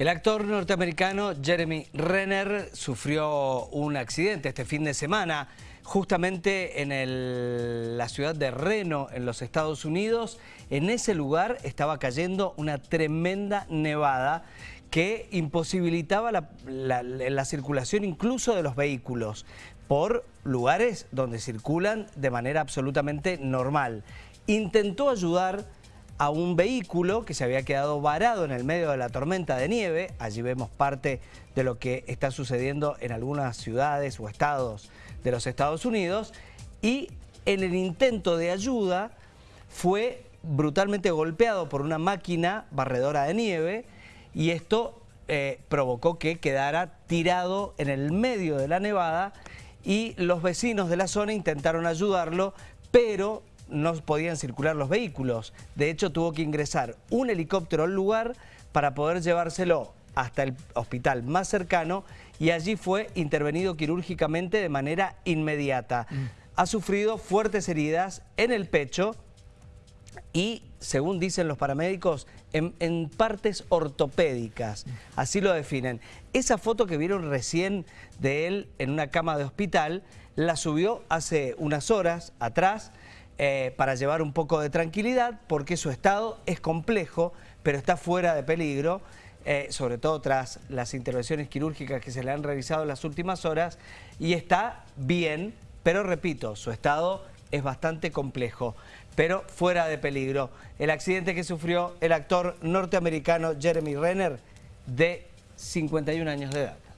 El actor norteamericano Jeremy Renner sufrió un accidente este fin de semana justamente en la ciudad de Reno, en los Estados Unidos. En ese lugar estaba cayendo una tremenda nevada que imposibilitaba la, la circulación incluso de los vehículos por lugares donde circulan de manera absolutamente normal. Intentó ayudar a un vehículo que se había quedado varado en el medio de la tormenta de nieve. Allí vemos parte de lo que está sucediendo en algunas ciudades o estados de los Estados Unidos. Y en el intento de ayuda fue brutalmente golpeado por una máquina barredora de nieve y esto eh, provocó que quedara tirado en el medio de la nevada y los vecinos de la zona intentaron ayudarlo, pero no podían circular los vehículos. De hecho, tuvo que ingresar un helicóptero al lugar para poder llevárselo hasta el hospital más cercano y allí fue intervenido quirúrgicamente de manera inmediata. Mm. Ha sufrido fuertes heridas en el pecho y, según dicen los paramédicos, en, en, partes ortopédicas. Así lo definen. Esa foto que vieron recién de él en una cama de hospital, la subió hace unas horas atrás eh, para llevar un poco de tranquilidad porque su estado es complejo, pero está fuera de peligro, eh, sobre todo tras las intervenciones quirúrgicas que se le han realizado en las últimas horas, y está bien, pero repito, su estado es bastante complejo, pero fuera de peligro. El accidente que sufrió el actor norteamericano Jeremy Renner, de 51 años de edad.